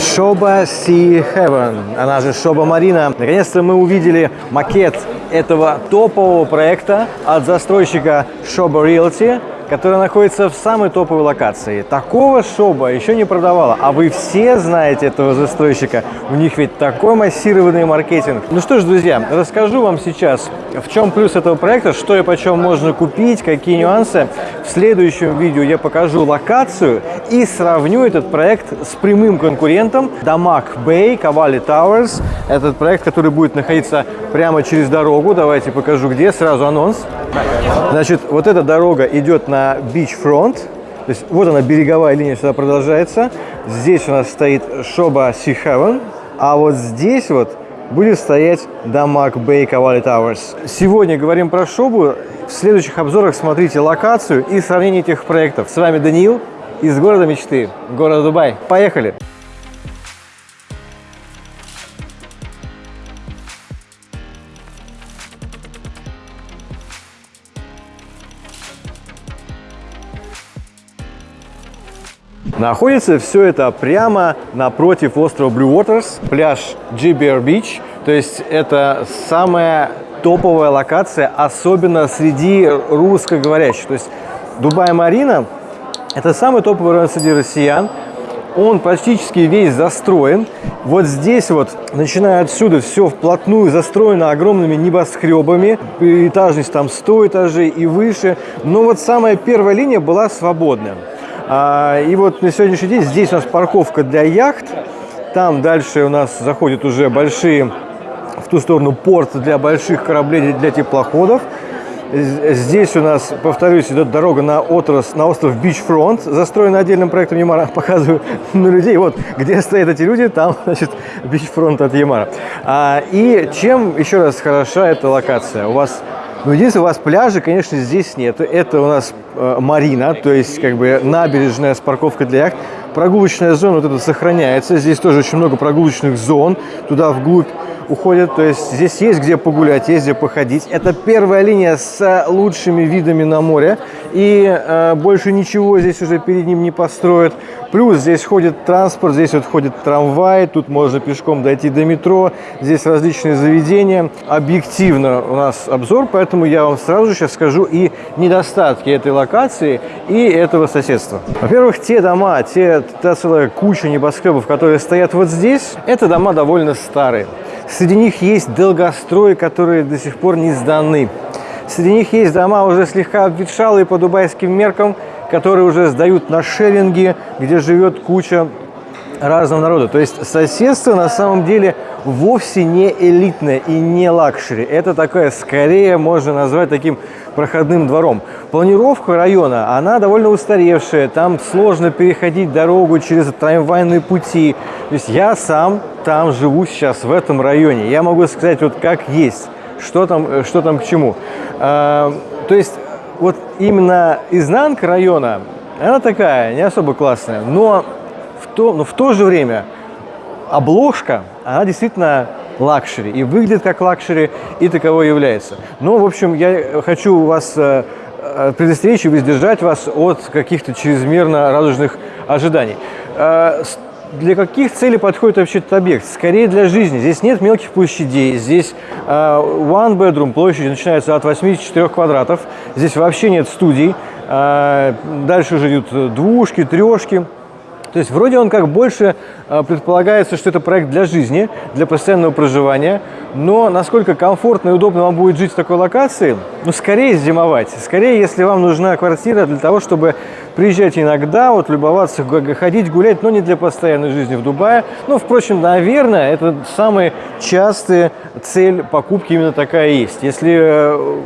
Шоба Sea Heaven, она же Шоба Марина. Наконец-то мы увидели макет этого топового проекта от застройщика Шоба Realty которая находится в самой топовой локации. Такого шоба еще не продавала, а вы все знаете этого застройщика. У них ведь такой массированный маркетинг. Ну что ж, друзья, расскажу вам сейчас, в чем плюс этого проекта, что и почем можно купить, какие нюансы. В следующем видео я покажу локацию и сравню этот проект с прямым конкурентом Дамаг Bay Cavalli Towers. Этот проект, который будет находиться прямо через дорогу. Давайте покажу где, сразу анонс. Значит, вот эта дорога идет на beachfront. То есть вот она, береговая линия сюда продолжается. Здесь у нас стоит Шоба Sea Heaven. А вот здесь вот будет стоять Дамаг Bay Cavalli Towers. Сегодня говорим про Шобу. В следующих обзорах смотрите локацию и сравнение этих проектов. С вами Даниил из города мечты, города Дубай. Поехали! Находится все это прямо напротив острова Blue Waters, пляж GBR Beach. То есть это самая топовая локация, особенно среди русскоговорящих. То есть Дубай-Марина – это самый топовый район среди россиян. Он практически весь застроен. Вот здесь вот, начиная отсюда, все вплотную застроено огромными небоскребами. Этажность там 100 этажей и выше. Но вот самая первая линия была свободная. А, и вот на сегодняшний день здесь у нас парковка для яхт. Там дальше у нас заходят уже большие, в ту сторону порт для больших кораблей, для теплоходов. Здесь у нас, повторюсь, идет дорога на, отрос, на остров Beachfront, застроена отдельным проектом Emaar а. Показываю на людей. Вот, где стоят эти люди, там, значит, Beachfront от Emaar а. А, и чем еще раз хороша эта локация? У вас ну, единственное, у вас пляжа, конечно, здесь нет. Это у нас э, марина, то есть как бы набережная с парковкой для яхт. Прогулочная зона вот эта сохраняется. Здесь тоже очень много прогулочных зон. Туда вглубь уходят. То есть здесь есть где погулять, есть где походить. Это первая линия с лучшими видами на море. И э, больше ничего здесь уже перед ним не построят. Плюс здесь ходит транспорт, здесь вот ходит трамвай, тут можно пешком дойти до метро, здесь различные заведения. Объективно у нас обзор, поэтому я вам сразу же сейчас скажу и недостатки этой локации и этого соседства. Во-первых, те дома, те, та целая куча небоскребов, которые стоят вот здесь, это дома довольно старые. Среди них есть долгострои, которые до сих пор не сданы. Среди них есть дома уже слегка обветшалые по дубайским меркам, которые уже сдают на шеринги, где живет куча разного народа. То есть соседство на самом деле вовсе не элитное и не luxury. Это такое, скорее можно назвать таким проходным двором. Планировка района, она довольно устаревшая. Там сложно переходить дорогу через трамвайные пути. То есть я сам там живу сейчас, в этом районе. Я могу сказать вот как есть, что там, что там к чему. А, то есть вот именно изнанка района, она такая, не особо классная, но в то, но в то же время обложка, она действительно luxury и выглядит как luxury и таково является. Ну, в общем, я хочу вас э, э, предостеречь и воздержать вас от каких-то чрезмерно радужных ожиданий. Э, для каких целей подходит вообще этот объект? Скорее для жизни. Здесь нет мелких площадей. Здесь one bedroom площадь начинается от 84 квадратов. Здесь вообще нет студий. Дальше уже идут двушки, трешки. То есть вроде он как больше э, предполагается, что это проект для жизни, для постоянного проживания, но насколько комфортно и удобно вам будет жить в такой локации, ну, скорее зимовать. Скорее, если вам нужна квартира для того, чтобы приезжать иногда, вот любоваться, ходить, гулять, но не для постоянной жизни в Дубае. Ну, впрочем, наверное, это самая частая цель покупки именно такая есть. Если э,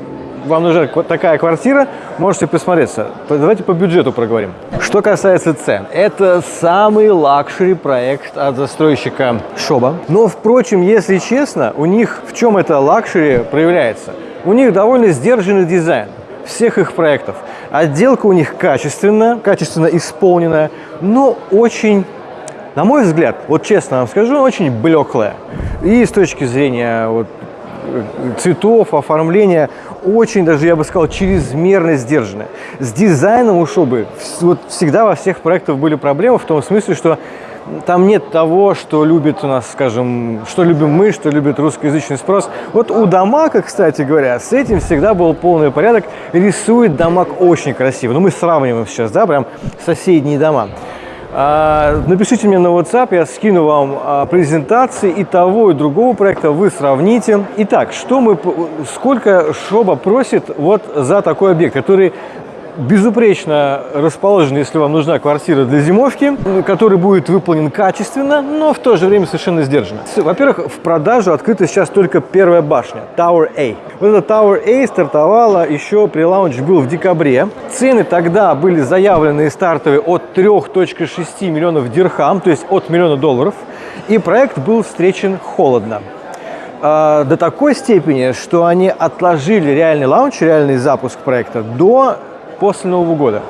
вам нужна такая квартира, можете присмотреться. Давайте по бюджету проговорим. Что касается цен, это самый luxury проект от застройщика Sobha. Но, впрочем, если честно, у них в чем это luxury проявляется? У них довольно сдержанный дизайн всех их проектов. Отделка у них качественная, качественно исполненная, но очень на мой взгляд, вот честно вам скажу, очень блеклая. И с точки зрения вот, цветов, оформления, очень даже, я бы сказал, чрезмерно сдержанная. С дизайном у шубы вот всегда во всех проектах были проблемы в том смысле, что там нет того, что любит у нас, скажем, что любим мы, что любит русскоязычный спрос. Вот у Дамака, кстати говоря, с этим всегда был полный порядок. Рисует Дамак очень красиво. Ну, мы сравниваем сейчас, да, прям соседние дома. А, напишите мне на WhatsApp, я скину вам а, презентации и того, и другого проекта, вы сравните. Итак, что мы, сколько Шоба просит вот за такой объект, который безупречно расположен, если вам нужна квартира для зимовки, который будет выполнен качественно, но в то же время совершенно сдержанно. Во-первых, в продажу открыта сейчас только первая башня, Tower A. Вот эта Tower A стартовала еще при лаунч был в декабре. Цены тогда были заявлены стартовые от 3.6 миллионов дирхам, то есть от миллиона долларов. И проект был встречен холодно а, до такой степени, что они отложили реальный лаунч, реальный запуск проекта до после Нового года.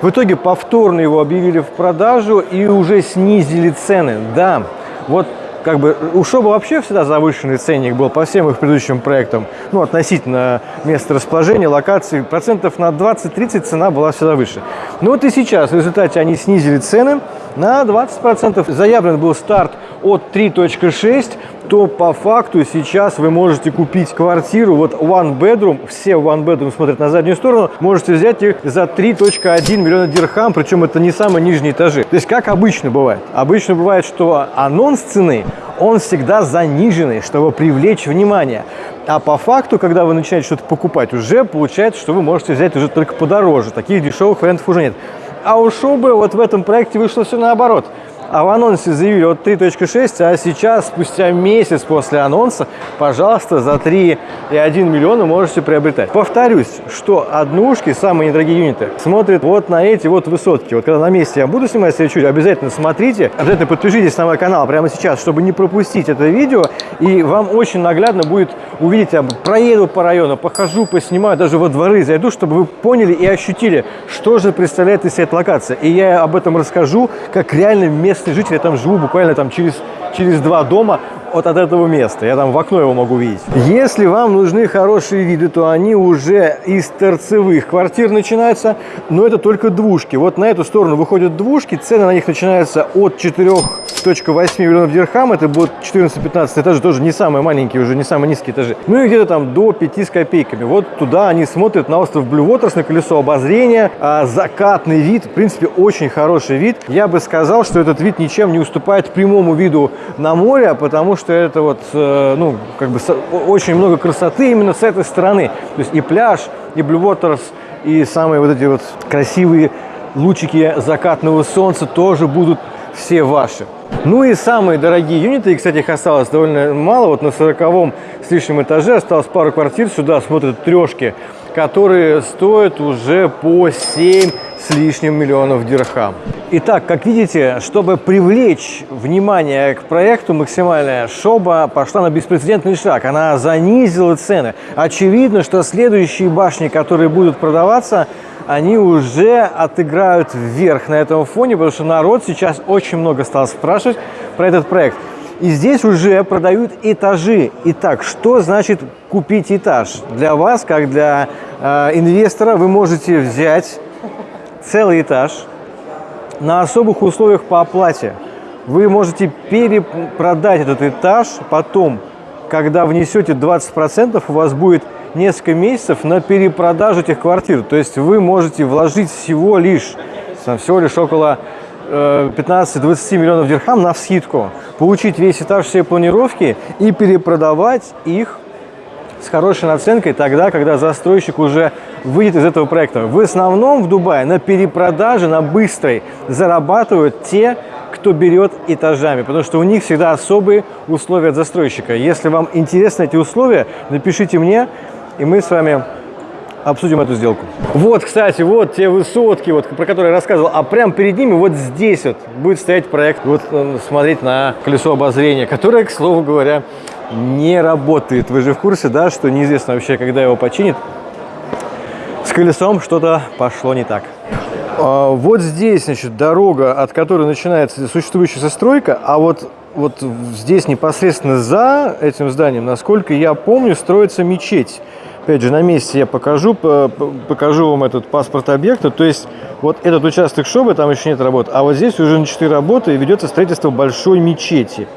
В итоге повторно его объявили в продажу и уже снизили цены. Да, вот как бы у Шоба вообще всегда завышенный ценник был по всем их предыдущим проектам. Ну, относительно места расположения, локации, процентов на 20-30 цена была всегда выше. Но вот и сейчас в результате они снизили цены на 20%. Заявлен был старт от 3.6 то по факту сейчас вы можете купить квартиру, вот one bedroom, все one bedroom смотрят на заднюю сторону, можете взять их за 3.1 миллиона дирхам, причем это не самые нижние этажи. То есть как обычно бывает? Обычно бывает, что анонс цены, он всегда заниженный, чтобы привлечь внимание. А по факту, когда вы начинаете что-то покупать, уже получается, что вы можете взять уже только подороже. Таких дешевых вариантов уже нет. А у Шубы вот в этом проекте вышло все наоборот а в анонсе заявили от 3.6, а сейчас, спустя месяц после анонса, пожалуйста, за 3,1 миллиона можете приобретать. Повторюсь, что однушки, самые недорогие юниты, смотрят вот на эти вот высотки. Вот когда на месте я буду снимать следующую, обязательно смотрите, обязательно подпишитесь на мой канал прямо сейчас, чтобы не пропустить это видео, и вам очень наглядно будет увидеть, я проеду по району, похожу, поснимаю, даже во дворы зайду, чтобы вы поняли и ощутили, что же представляет из себя эта локация. И я об этом расскажу, как реально местный житель, я там живу буквально там через, через два дома от, от этого места. Я там в окно его могу видеть. Если вам нужны хорошие виды, то они уже из торцевых квартир начинаются, но это только двушки. Вот на эту сторону выходят двушки, цены на них начинаются от 4,8 миллионов дирхам, это будет 14-15 этажей, тоже не самые маленькие, уже не самые низкие этажи. Ну и где-то там до 5 с копейками. Вот туда они смотрят на остров Blue на колесо обозрения, а закатный вид, в принципе, очень хороший вид. Я бы сказал, что этот вид ничем не уступает прямому виду на море, потому что что это вот, э, ну, как бы очень много красоты именно с этой стороны. То есть и пляж, и Blue и самые вот эти вот красивые лучики закатного солнца тоже будут все ваши. Ну и самые дорогие юниты, и, кстати, их осталось довольно мало, вот на 40 с лишним этаже осталось пару квартир, сюда смотрят трешки, которые стоят уже по 7 с лишним миллионов дирхам. Итак, как видите, чтобы привлечь внимание к проекту максимальное, Шоба пошла на беспрецедентный шаг. Она занизила цены. Очевидно, что следующие башни, которые будут продаваться, они уже отыграют вверх на этом фоне, потому что народ сейчас очень много стал спрашивать про этот проект. И здесь уже продают этажи. Итак, что значит купить этаж? Для вас, как для э, инвестора, вы можете взять целый этаж на особых условиях по оплате. Вы можете перепродать этот этаж потом, когда внесете 20%, у вас будет несколько месяцев на перепродажу этих квартир. То есть вы можете вложить всего лишь, всего лишь около 15-20 э, миллионов дирхам на вскидку, получить весь этаж всей планировки и перепродавать их с хорошей наценкой тогда, когда застройщик уже выйдет из этого проекта. В основном в Дубае на перепродаже, на быстрой зарабатывают те, кто берет этажами, потому что у них всегда особые условия от застройщика. Если вам интересны эти условия, напишите мне, и мы с вами обсудим эту сделку. Вот, кстати, вот те высотки, вот, про которые я рассказывал, а прямо перед ними вот здесь вот будет стоять проект, вот э, смотреть на колесо обозрения, которое, к слову говоря, не работает. Вы же в курсе, да, что неизвестно вообще, когда его починит. С колесом что-то пошло не так. А, вот здесь, значит, дорога, от которой начинается существующая застройка, а вот, вот здесь непосредственно за этим зданием, насколько я помню, строится мечеть. Опять же, на месте я покажу, по- по- покажу вам этот паспорт объекта. То есть вот этот участок шобы, там еще нет работ, а вот здесь уже начаты работы и ведется строительство большой мечети.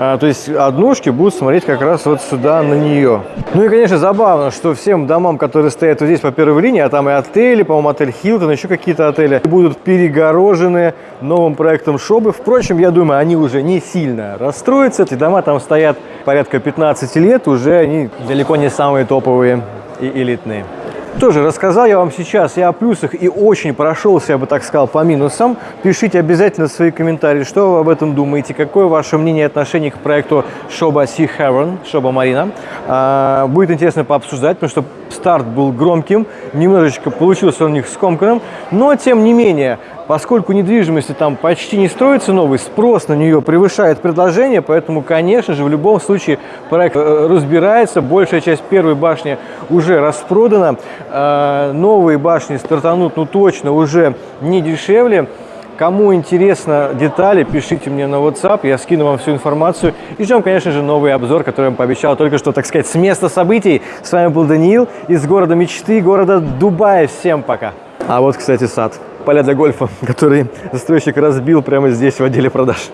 А, то есть однушки будут смотреть как раз вот сюда на нее. Ну и, конечно, забавно, что всем домам, которые стоят вот здесь по первой линии, а там и отели, по-моему, отель Хилтон, еще какие-то отели, будут перегорожены новым проектом Шобы. Впрочем, я думаю, они уже не сильно расстроятся. Эти дома там стоят порядка 15 лет, уже они далеко не самые топовые и элитные. Тоже рассказал я вам сейчас и о плюсах, и очень прошелся, я бы так сказал, по минусам. Пишите обязательно свои комментарии, что вы об этом думаете, какое ваше мнение и отношение к проекту Шоба Sea Heaven, Шоба Марина. А, будет интересно пообсуждать, потому что старт был громким, немножечко получился у них скомканным, но тем не менее, поскольку недвижимости там почти не строится новый, спрос на нее превышает предложение, поэтому, конечно же, в любом случае проект э, разбирается, большая часть первой башни уже распродана, Э, новые башни стартанут, ну точно, уже не дешевле. Кому интересно детали, пишите мне на WhatsApp, я скину вам всю информацию. И ждем, конечно же, новый обзор, который я вам пообещал только что, так сказать, с места событий. С вами был Даниил из города мечты, города Дубая. Всем пока. А вот, кстати, сад. Поля для гольфа, который застройщик разбил прямо здесь, в отделе продаж.